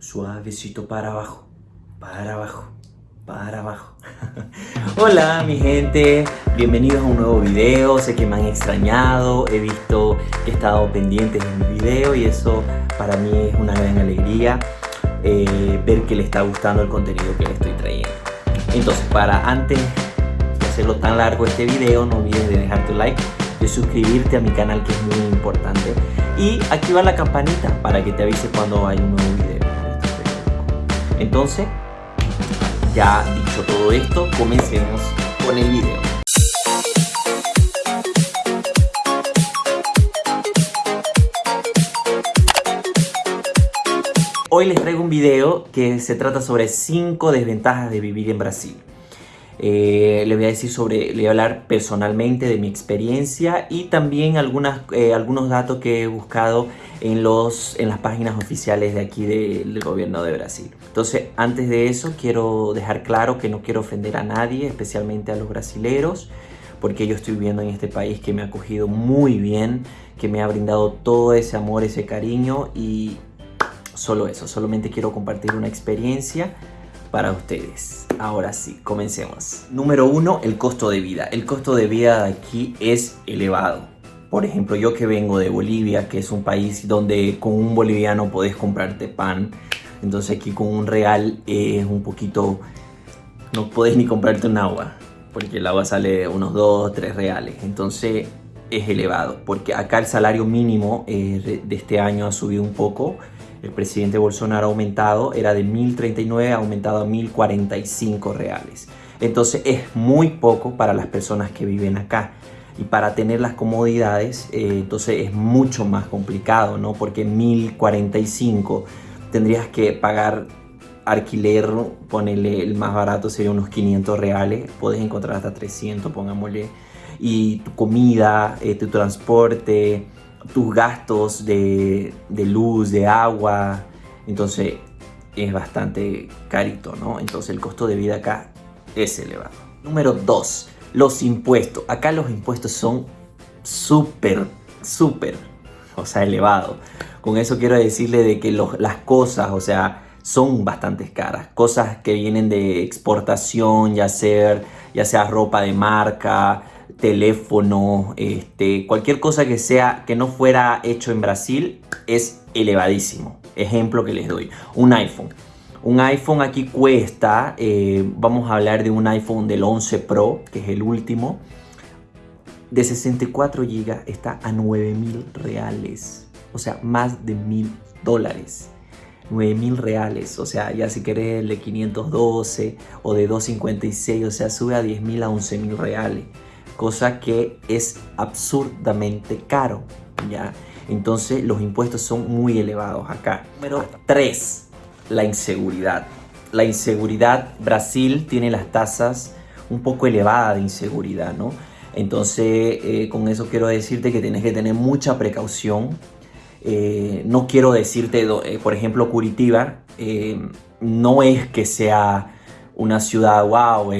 suavecito para abajo, para abajo, para abajo. Hola mi gente, bienvenidos a un nuevo video, sé que me han extrañado, he visto que he estado pendientes de mi video y eso para mí es una gran alegría eh, ver que le está gustando el contenido que le estoy trayendo. Entonces para antes de hacerlo tan largo este video, no olvides de dejar tu like, de suscribirte a mi canal que es muy importante y activar la campanita para que te avise cuando hay un nuevo video. Entonces, ya dicho todo esto, comencemos con el video. Hoy les traigo un video que se trata sobre 5 desventajas de vivir en Brasil. Eh, le voy a decir sobre, le voy a hablar personalmente de mi experiencia y también algunas, eh, algunos datos que he buscado en, los, en las páginas oficiales de aquí del gobierno de Brasil. Entonces, antes de eso, quiero dejar claro que no quiero ofender a nadie, especialmente a los brasileros, porque yo estoy viviendo en este país que me ha acogido muy bien, que me ha brindado todo ese amor, ese cariño y solo eso, solamente quiero compartir una experiencia para ustedes. Ahora sí, comencemos. Número uno, el costo de vida. El costo de vida aquí es elevado. Por ejemplo, yo que vengo de Bolivia, que es un país donde con un boliviano podés comprarte pan. Entonces aquí con un real es un poquito... No podés ni comprarte un agua. Porque el agua sale unos 2, 3 reales. Entonces es elevado. Porque acá el salario mínimo eh, de este año ha subido un poco el presidente Bolsonaro ha aumentado, era de 1.039, ha aumentado a 1.045 reales. Entonces es muy poco para las personas que viven acá. Y para tener las comodidades, eh, entonces es mucho más complicado, ¿no? Porque 1.045 tendrías que pagar alquiler, ponerle el más barato sería unos 500 reales, puedes encontrar hasta 300, pongámosle, y tu comida, eh, tu transporte, tus gastos de, luz, de agua, entonces es bastante carito, ¿no? Entonces el costo de vida acá es elevado. Número 2, los impuestos. Acá los impuestos son súper, súper, o sea, elevados. Con eso quiero decirle de que las cosas, o sea, son bastante caras. Cosas que vienen de exportación, ya sea, ya sea ropa de marca, teléfono, este, cualquier cosa que sea que no fuera hecho en Brasil es elevadísimo. Ejemplo que les doy, un iPhone. Un iPhone aquí cuesta, eh, vamos a hablar de un iPhone del 11 Pro, que es el último, de 64 GB está a 9 mil reales. O sea, más de mil dólares. 9 mil reales, o sea, ya si querés el de 512 o de 256, o sea, sube a 10 mil a 11 mil reales cosa que es absurdamente caro, ¿ya? Entonces los impuestos son muy elevados acá. Número 3, la inseguridad. La inseguridad, Brasil tiene las tasas un poco elevadas de inseguridad, ¿no? Entonces, eh, con eso quiero decirte que tienes que tener mucha precaución. Eh, no quiero decirte, eh, por ejemplo, Curitiba, no es que sea una ciudad, wow,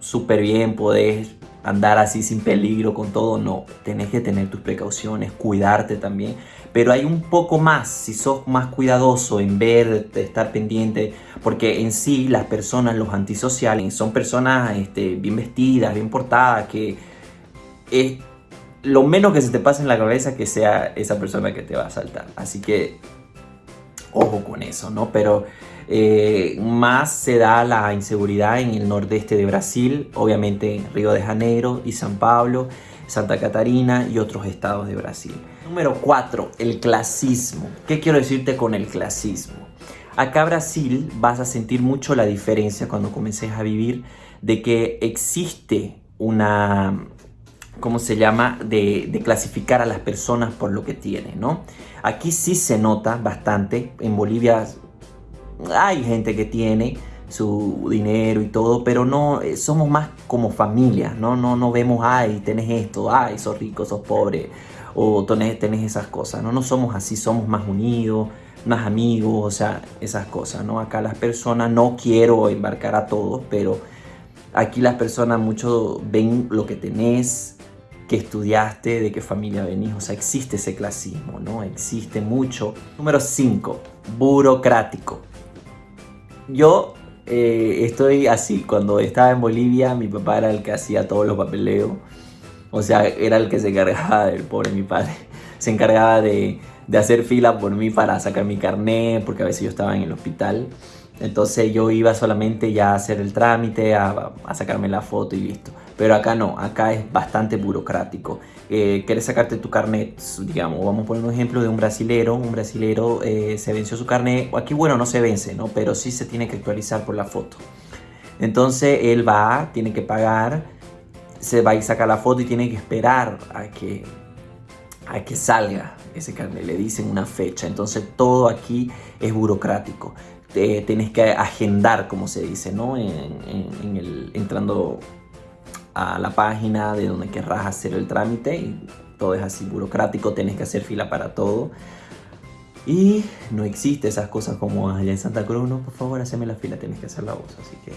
súper bien, podés andar así sin peligro con todo, no, tenés que tener tus precauciones, cuidarte también, pero hay un poco más, si sos más cuidadoso en ver, estar pendiente, porque en sí las personas, los antisociales, son personas este, bien vestidas, bien portadas, que es lo menos que se te pase en la cabeza que sea esa persona que te va a asaltar, así que ojo con eso, ¿no? Pero eh, más se da la inseguridad en el nordeste de Brasil, obviamente en Río de Janeiro y San Pablo, Santa Catarina y otros estados de Brasil. Número 4, el clasismo. ¿Qué quiero decirte con el clasismo? Acá Brasil vas a sentir mucho la diferencia cuando comences a vivir de que existe una, ¿cómo se llama? De, de, clasificar a las personas por lo que tienen, ¿no? Aquí sí se nota bastante, en Bolivia hay gente que tiene su dinero y todo, pero no eh, somos más como familia, ¿no? No, no vemos, ay, tenés esto, ay, sos rico, sos pobre, o tenés, tenés esas cosas, ¿no? No somos así, somos más unidos, más amigos, o sea, esas cosas, ¿no? Acá las personas, no quiero embarcar a todos, pero aquí las personas mucho ven lo que tenés, que estudiaste, de qué familia venís, o sea, existe ese clasismo, ¿no? Existe mucho. Número 5 burocrático. Yo eh, estoy así, cuando estaba en Bolivia mi papá era el que hacía todos los papeleos, o sea, era el que se encargaba del pobre mi padre, se encargaba de, de hacer fila por mí para sacar mi carnet, porque a veces yo estaba en el hospital. Entonces yo iba solamente ya a hacer el trámite, a, sacarme la foto y listo. Pero acá no, acá es bastante burocrático. Eh, ¿Quieres sacarte tu carnet? Digamos, vamos a poner un ejemplo de un brasilero. Un brasilero eh, se venció su carnet. Aquí, bueno, no se vence, ¿no? Pero sí se tiene que actualizar por la foto. Entonces él va, tiene que pagar, se va y saca la foto y tiene que esperar a que, a que salga ese carnet. Le dicen una fecha. Entonces todo aquí es burocrático te, tienes que agendar, como se dice, ¿no? Entrando a la página de donde querrás hacer el trámite y todo es así burocrático, tienes que hacer fila para todo. Y no existe esas cosas como allá en Santa Cruz, no, por favor, haceme la fila, tienes que hacerla vos, así que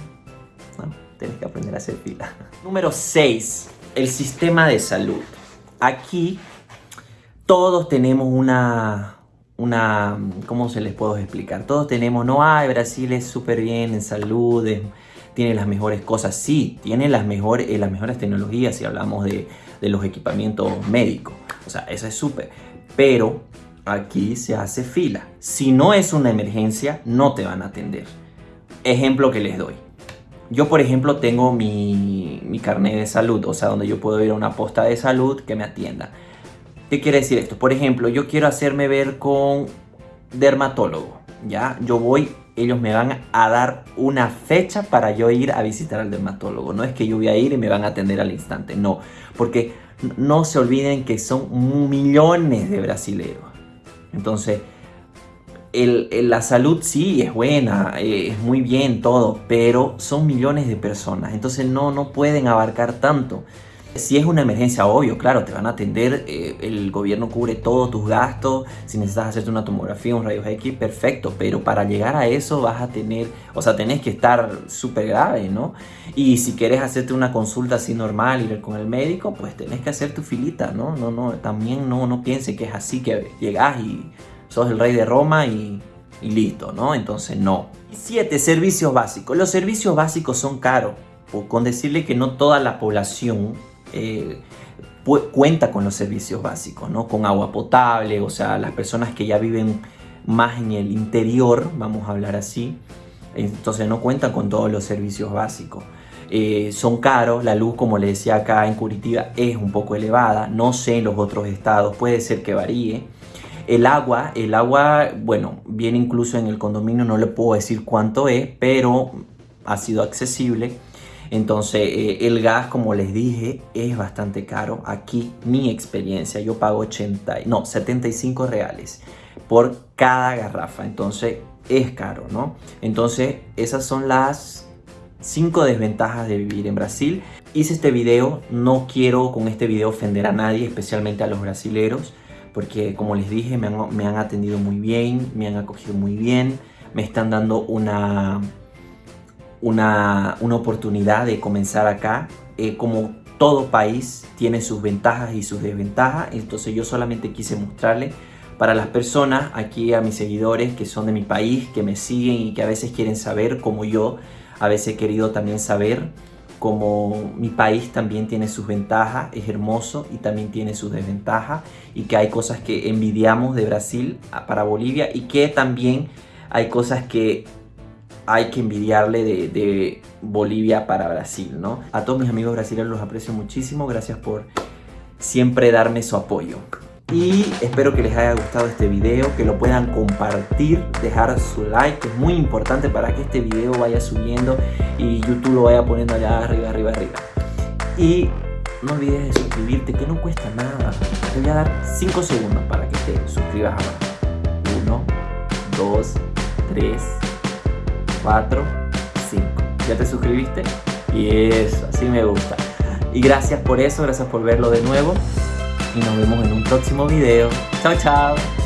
no, tienes que aprender a hacer fila. Número 6, el sistema de salud. Aquí todos tenemos una, una, ¿cómo se les puedo explicar? Todos tenemos, no, hay Brasil es súper bien en salud, tiene las mejores cosas. Sí, tiene las mejores, eh, las mejores tecnologías si hablamos de, de los equipamientos médicos. O sea, eso es súper. Pero aquí se hace fila. Si no es una emergencia, no te van a atender. Ejemplo que les doy. Yo, por ejemplo, tengo mi, mi carnet de salud, o sea, donde yo puedo ir a una posta de salud que me atienda. ¿Qué quiere decir esto? Por ejemplo, yo quiero hacerme ver con dermatólogo, ¿ya? Yo voy, ellos me van a dar una fecha para yo ir a visitar al dermatólogo. No es que yo voy a ir y me van a atender al instante, no. Porque no se olviden que son millones de brasileños. Entonces, la salud sí es buena, eh, es muy bien todo, pero son millones de personas. Entonces no, no pueden abarcar tanto. Si es una emergencia, obvio, claro, te van a atender, eh, el gobierno cubre todos tus gastos, si necesitas hacerte una tomografía, un rayos X, perfecto, pero para llegar a eso vas a tener, o sea, tenés que estar súper grave, ¿no? Y si quieres hacerte una consulta así normal, ir con el médico, pues tenés que hacer tu filita, ¿no? No, no, también no, no piense que es así que llegas y sos el rey de Roma y, y listo, ¿no? Entonces no. Siete, servicios básicos. Los servicios básicos son caros, con decirle que no toda la población eh, cuenta con los servicios básicos, ¿no? Con agua potable, o sea, las personas que ya viven más en el interior, vamos a hablar así, entonces no cuentan con todos los servicios básicos. Eh, son caros, la luz como le decía acá en Curitiba es un poco elevada, no sé en los otros estados, puede ser que varíe. El agua, el agua, bueno, viene incluso en el condominio, no le puedo decir cuánto es, pero ha sido accesible. Entonces eh, el gas, como les dije, es bastante caro. Aquí mi experiencia, yo pago 80, no, 75 reales por cada garrafa. Entonces es caro, ¿no? Entonces esas son las 5 desventajas de vivir en Brasil. Hice este video, no quiero con este video ofender a nadie, especialmente a los brasileros, porque como les dije, me han, me han atendido muy bien, me han acogido muy bien, me están dando una una, oportunidad de comenzar acá. Eh, como todo país tiene sus ventajas y sus desventajas, entonces yo solamente quise mostrarle para las personas, aquí a mis seguidores que son de mi país, que me siguen y que a veces quieren saber como yo, a veces he querido también saber como mi país también tiene sus ventajas, es hermoso y también tiene sus desventajas y que hay cosas que envidiamos de Brasil para Bolivia y que también hay cosas que hay que envidiarle de, Bolivia para Brasil, ¿no? A todos mis amigos brasileños los aprecio muchísimo, gracias por siempre darme su apoyo. Y espero que les haya gustado este video, que lo puedan compartir, dejar su like, que es muy importante para que este video vaya subiendo y YouTube lo vaya poniendo allá arriba, arriba, arriba. Y no olvides de suscribirte, que no cuesta nada. Te voy a dar 5 segundos para que te suscribas ahora. 1, 2, 3, 4, 5. ¿Ya te suscribiste? Y eso, así me gusta. Y gracias por eso, gracias por verlo de nuevo. Y nos vemos en un próximo video. Chao, chao.